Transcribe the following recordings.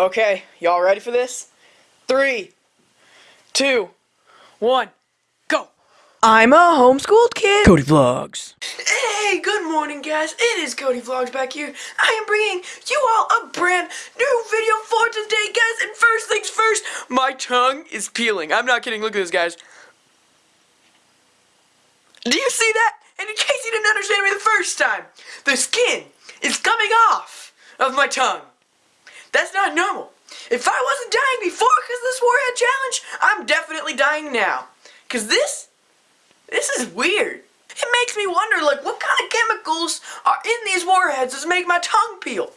Okay, y'all ready for this? Three, two, one, go! I'm a homeschooled kid. Cody Vlogs. Hey, good morning, guys. It is Cody Vlogs back here. I am bringing you all a brand new video for today, guys. And first things first, my tongue is peeling. I'm not kidding. Look at this, guys. Do you see that? And in case you didn't understand me the first time, the skin is coming off of my tongue. That's not normal. If I wasn't dying before because this warhead challenge, I'm definitely dying now. Because this, this is weird. It makes me wonder, like, what kind of chemicals are in these warheads that make my tongue peel?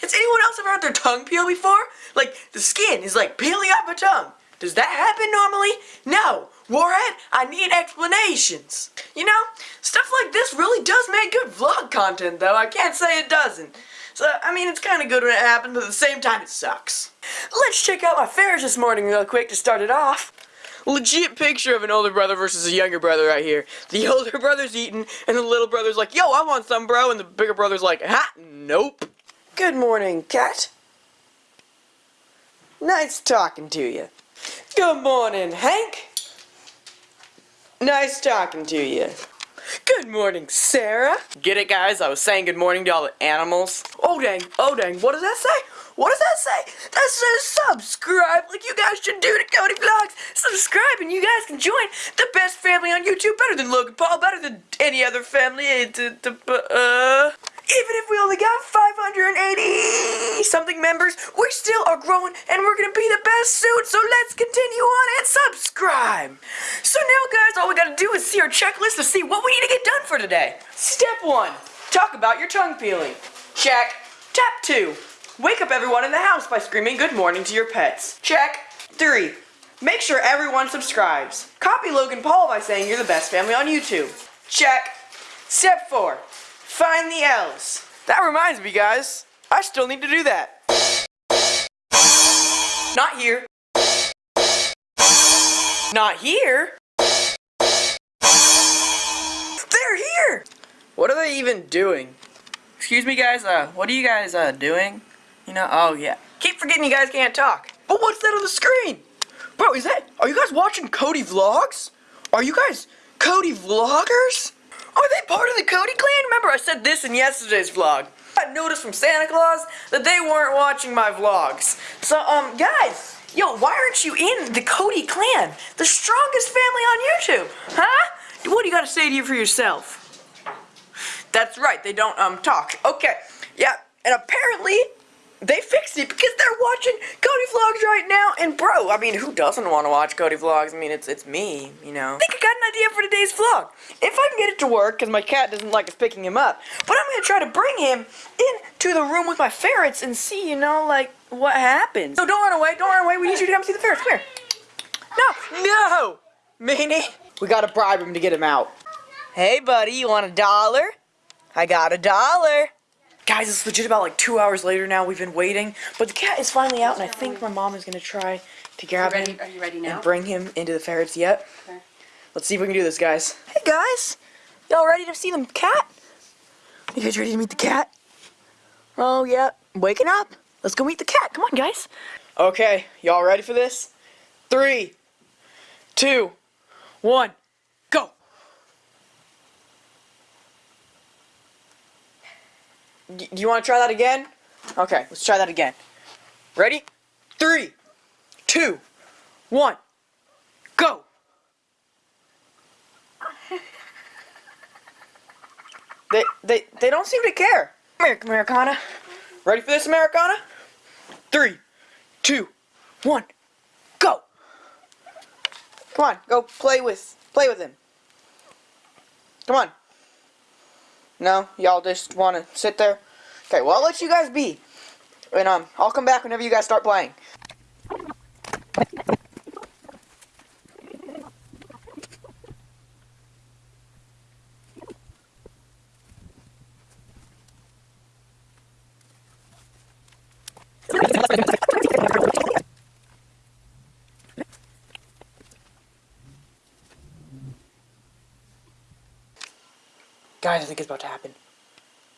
Has anyone else ever had their tongue peel before? Like, the skin is like peeling off my tongue. Does that happen normally? No. Warhead, I need explanations. You know, stuff like this really does make good vlog content, though. I can't say it doesn't. So, I mean, it's kind of good when it happens, but at the same time, it sucks. Let's check out my fares this morning real quick to start it off. Legit picture of an older brother versus a younger brother right here. The older brother's eating, and the little brother's like, yo, I want some, bro. And the bigger brother's like, ha, nope. Good morning, cat. Nice talking to you. Good morning, Hank. Nice talking to you. Good morning, Sarah. Get it, guys? I was saying good morning to all the animals. Oh, dang. Oh, dang. What does that say? What does that say? That says subscribe like you guys should do to Cody Vlogs. Subscribe and you guys can join the best family on YouTube. Better than Logan Paul. Better than any other family. Uh, even if we only got 580 something members, we still are growing and we're gonna be the best soon, so let's continue on and subscribe. So now guys, all we gotta do is see our checklist to see what we need to get done for today. Step one, talk about your tongue peeling. Check. Tap two, wake up everyone in the house by screaming good morning to your pets. Check. Three, make sure everyone subscribes. Copy Logan Paul by saying you're the best family on YouTube. Check. Step four, Find the L's. That reminds me, guys. I still need to do that. Not here. Not here. They're here! What are they even doing? Excuse me, guys, uh, what are you guys, uh, doing? You know, oh, yeah. Keep forgetting you guys can't talk. But what's that on the screen? Bro, is that, are you guys watching Cody Vlogs? Are you guys Cody Vloggers? Are they part of the Cody clan? Remember I said this in yesterday's vlog. I noticed from Santa Claus that they weren't watching my vlogs. So, um, guys, yo, why aren't you in the Cody clan? The strongest family on YouTube, huh? What do you got to say to you for yourself? That's right, they don't, um, talk. Okay, yeah, and apparently they fixed it because they're watching Cody Vlogs right now. And bro, I mean, who doesn't want to watch Cody Vlogs? I mean, it's it's me, you know. I think I got an idea for today's vlog. If I can get it to work, because my cat doesn't like us picking him up, but I'm going to try to bring him into the room with my ferrets and see, you know, like, what happens. So don't run away, don't run away. We need you to come see the ferrets. Come here. No, no, Meanie. We got to bribe him to get him out. Hey, buddy, you want a dollar? I got a dollar. Guys, it's legit about like two hours later now. We've been waiting, but the cat is finally out, and I think my mom is gonna try to grab ready, him are you ready now? and bring him into the ferrets. yet. Okay. Let's see if we can do this, guys. Hey, guys, y'all ready to see the cat? You guys ready to meet the cat? Oh, yeah. Waking up. Let's go meet the cat. Come on, guys. Okay, y'all ready for this? Three, two, one, go. Do you want to try that again? Okay, let's try that again. Ready? Three, two, one, go! They, they, they don't seem to care. Come here, Americana. Ready for this, Americana? Three, two, one, go! Come on, go play with, play with him. Come on. No, y'all just want to sit there? Okay, well, I'll let you guys be. And, um, I'll come back whenever you guys start playing. I think it's about to happen.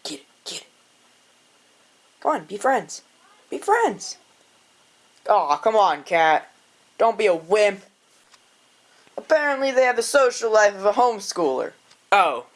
Get it, get it. Come on, be friends. Be friends. Aw, come on, cat. Don't be a wimp. Apparently they have the social life of a homeschooler. Oh.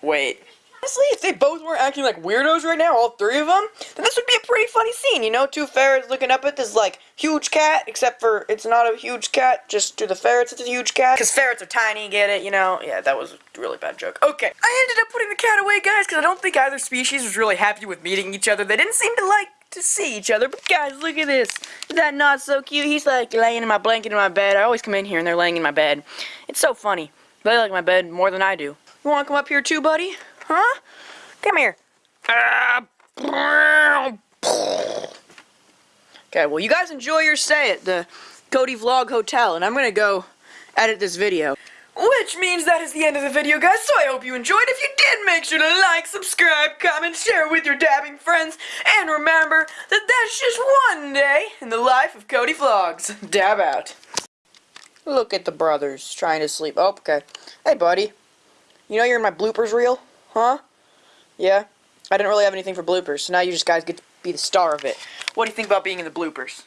Wait. Honestly, if they both weren't acting like weirdos right now, all three of them, then this would be a pretty funny scene, you know? Two ferrets looking up at this, like, huge cat, except for it's not a huge cat, just to the ferrets it's a huge cat. Because ferrets are tiny, get it, you know? Yeah, that was a really bad joke. Okay, I ended up putting the cat away, guys, because I don't think either species was really happy with meeting each other. They didn't seem to like to see each other. But guys, look at this. Is that not so cute? He's like laying in my blanket in my bed. I always come in here and they're laying in my bed. It's so funny. They like my bed more than I do. You want to come up here too, buddy? Huh? Come here. Okay, well, you guys enjoy your stay at the Cody Vlog Hotel, and I'm gonna go edit this video. Which means that is the end of the video, guys, so I hope you enjoyed. If you did, make sure to like, subscribe, comment, share with your dabbing friends, and remember that that's just one day in the life of Cody Vlogs. Dab out. Look at the brothers trying to sleep. Oh, okay. Hey, buddy. You know you're in my bloopers reel? Huh? Yeah? I didn't really have anything for bloopers, so now you just guys get to be the star of it. What do you think about being in the bloopers?